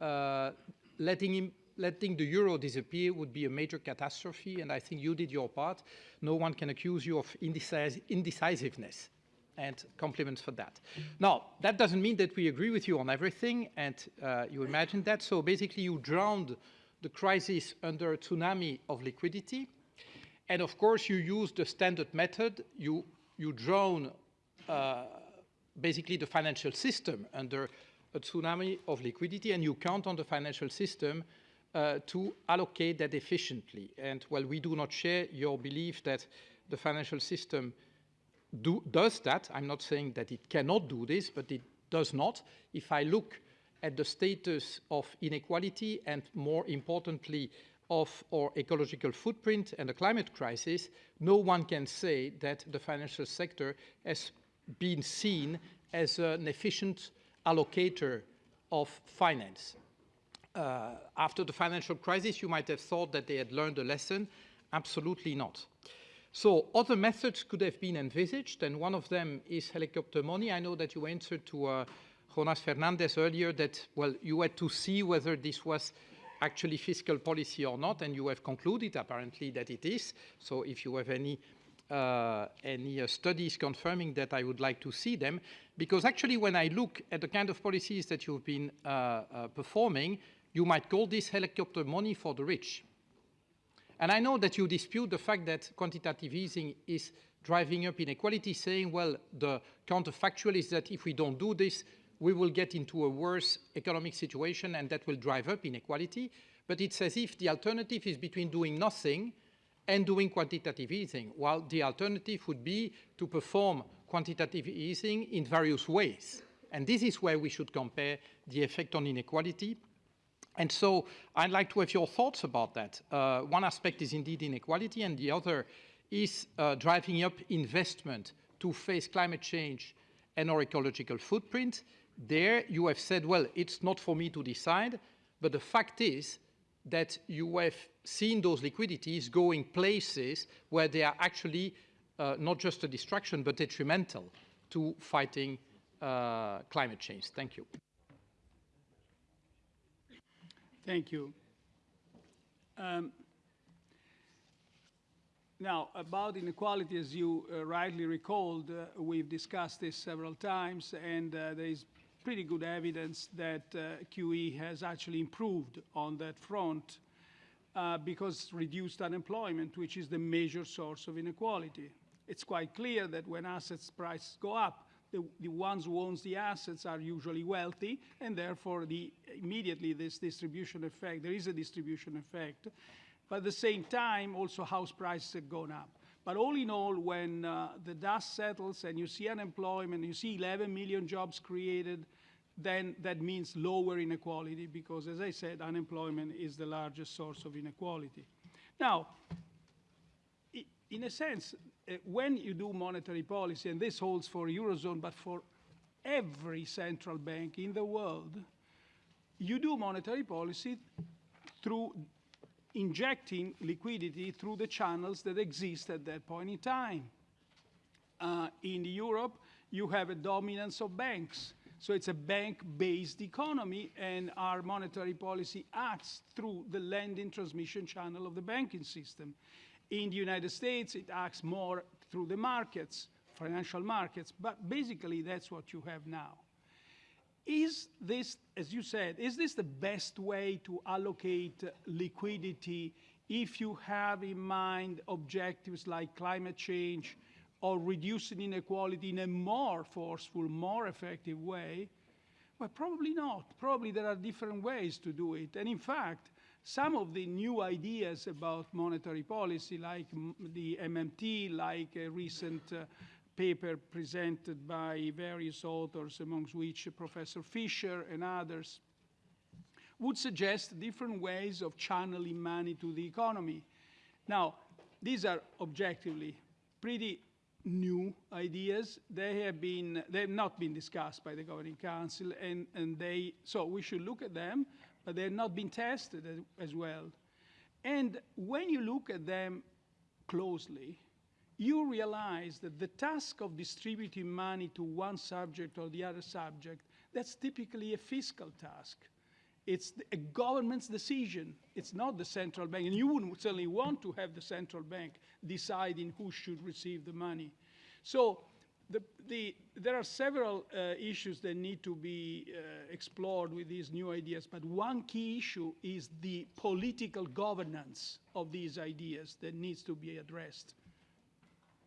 uh, letting him letting the euro disappear would be a major catastrophe, and I think you did your part. No one can accuse you of indecis indecisiveness, and compliments for that. Now, that doesn't mean that we agree with you on everything, and uh, you imagine that. So basically, you drowned the crisis under a tsunami of liquidity, and of course, you use the standard method. You, you drown uh, basically the financial system under a tsunami of liquidity, and you count on the financial system uh, to allocate that efficiently. And while we do not share your belief that the financial system do, does that, I'm not saying that it cannot do this, but it does not. If I look at the status of inequality and more importantly of our ecological footprint and the climate crisis, no one can say that the financial sector has been seen as an efficient allocator of finance. Uh, after the financial crisis, you might have thought that they had learned a lesson. Absolutely not. So other methods could have been envisaged, and one of them is helicopter money. I know that you answered to uh, Jonas Fernandez earlier that, well, you had to see whether this was actually fiscal policy or not, and you have concluded apparently that it is. So if you have any uh, any uh, studies confirming that, I would like to see them. Because actually, when I look at the kind of policies that you've been uh, uh performing, you might call this helicopter money for the rich. And I know that you dispute the fact that quantitative easing is driving up inequality, saying, well, the counterfactual is that if we don't do this, we will get into a worse economic situation and that will drive up inequality. But it's as if the alternative is between doing nothing and doing quantitative easing, while the alternative would be to perform quantitative easing in various ways. And this is where we should compare the effect on inequality and so I'd like to have your thoughts about that. Uh, one aspect is indeed inequality, and the other is uh, driving up investment to face climate change and our ecological footprint. There you have said, well, it's not for me to decide, but the fact is that you have seen those liquidities going places where they are actually uh, not just a distraction, but detrimental to fighting uh, climate change. Thank you. Thank you. Um, now, about inequality, as you uh, rightly recalled, uh, we've discussed this several times, and uh, there is pretty good evidence that uh, QE has actually improved on that front uh, because reduced unemployment, which is the major source of inequality. It's quite clear that when assets prices go up, the, the ones who owns the assets are usually wealthy, and therefore the, immediately this distribution effect, there is a distribution effect. But at the same time, also house prices have gone up. But all in all, when uh, the dust settles and you see unemployment, you see 11 million jobs created, then that means lower inequality because, as I said, unemployment is the largest source of inequality. Now, in a sense, uh, when you do monetary policy, and this holds for Eurozone, but for every central bank in the world, you do monetary policy through injecting liquidity through the channels that exist at that point in time. Uh, in Europe, you have a dominance of banks. So it's a bank-based economy, and our monetary policy acts through the lending transmission channel of the banking system. In the United States, it acts more through the markets, financial markets, but basically that's what you have now. Is this, as you said, is this the best way to allocate liquidity if you have in mind objectives like climate change or reducing inequality in a more forceful, more effective way? Well, probably not. Probably there are different ways to do it. And in fact, some of the new ideas about monetary policy, like the MMT, like a recent uh, paper presented by various authors, amongst which Professor Fischer and others, would suggest different ways of channeling money to the economy. Now, these are objectively pretty new ideas. They have been, they have not been discussed by the Governing Council, and, and they, so we should look at them but they have not been tested as, as well. And when you look at them closely, you realize that the task of distributing money to one subject or the other subject, that's typically a fiscal task. It's a government's decision. It's not the central bank. And you wouldn't certainly want to have the central bank deciding who should receive the money. So the, the, there are several uh, issues that need to be uh, explored with these new ideas, but one key issue is the political governance of these ideas that needs to be addressed.